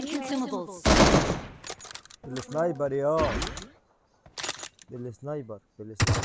Need consumables. السنايبر يا بالسنايبر بالسنايبر